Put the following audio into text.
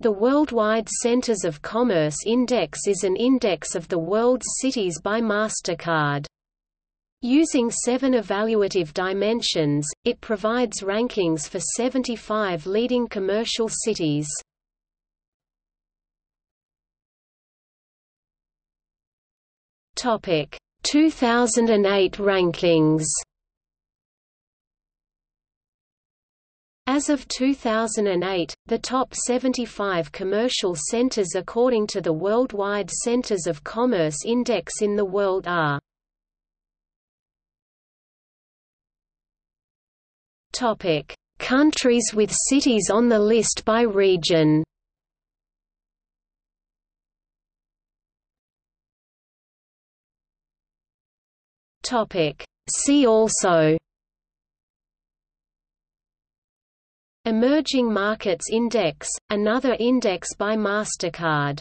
The Worldwide Centers of Commerce Index is an index of the world's cities by MasterCard. Using seven evaluative dimensions, it provides rankings for 75 leading commercial cities. Topic 2008 rankings. As of 2008, the top 75 commercial centers according to the Worldwide Centers of Commerce Index in the world are Countries with cities on the list by region. See also Emerging Markets Index, another index by MasterCard